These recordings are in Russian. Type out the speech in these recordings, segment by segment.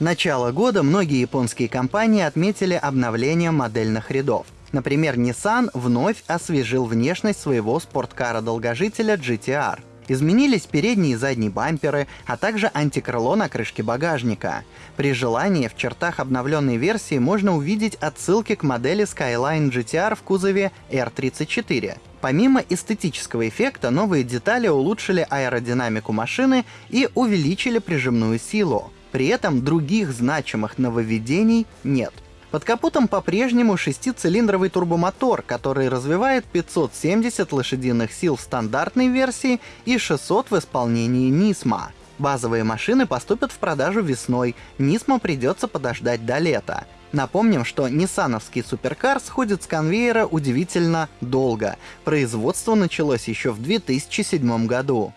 Начало года многие японские компании отметили обновление модельных рядов. Например, Nissan вновь освежил внешность своего спорткара-долгожителя GTR. Изменились передние и задние бамперы, а также антикрыло на крышке багажника. При желании в чертах обновленной версии можно увидеть отсылки к модели Skyline GTR в кузове R34. Помимо эстетического эффекта, новые детали улучшили аэродинамику машины и увеличили прижимную силу. При этом других значимых нововведений нет. Под капотом по-прежнему шестицилиндровый турбомотор, который развивает 570 лошадиных сил в стандартной версии и 600 в исполнении Нисма. Базовые машины поступят в продажу весной, Нисма придется подождать до лета. Напомним, что ниссановский суперкар сходит с конвейера удивительно долго. Производство началось еще в 2007 году.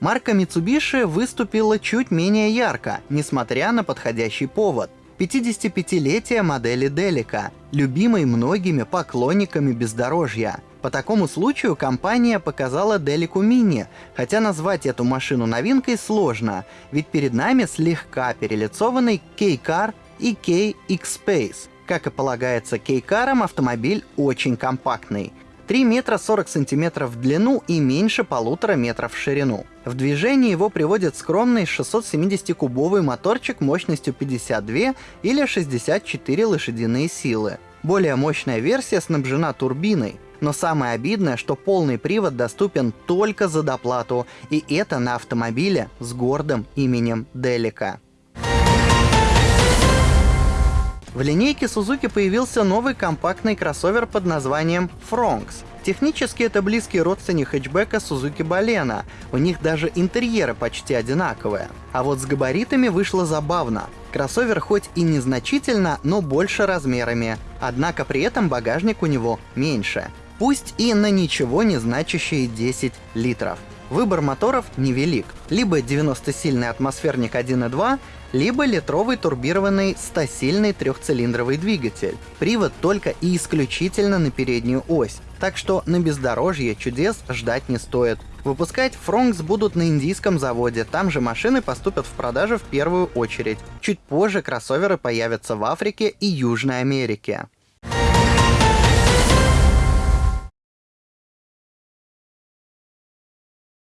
Марка Mitsubishi выступила чуть менее ярко, несмотря на подходящий повод. 55-летие модели Делика, любимой многими поклонниками бездорожья. По такому случаю компания показала Delico Mini, хотя назвать эту машину новинкой сложно, ведь перед нами слегка перелицованный K-Car и K-X-Space. Как и полагается K-Car, автомобиль очень компактный. 3 метра 40 сантиметров в длину и меньше полутора метров в ширину. В движение его приводит скромный 670-кубовый моторчик мощностью 52 или 64 лошадиные силы. Более мощная версия снабжена турбиной, но самое обидное, что полный привод доступен только за доплату, и это на автомобиле с гордым именем Делика. В линейке Suzuki появился новый компактный кроссовер под названием Fronx. Технически это близкий родственник хэтчбека Suzuki Balena, у них даже интерьеры почти одинаковые. А вот с габаритами вышло забавно. Кроссовер хоть и незначительно, но больше размерами, однако при этом багажник у него меньше. Пусть и на ничего не значащие 10 литров. Выбор моторов невелик. Либо 90-сильный атмосферник 1.2, либо литровый турбированный 100-сильный трехцилиндровый двигатель. Привод только и исключительно на переднюю ось, так что на бездорожье чудес ждать не стоит. Выпускать Фронкс будут на индийском заводе, там же машины поступят в продажу в первую очередь. Чуть позже кроссоверы появятся в Африке и Южной Америке.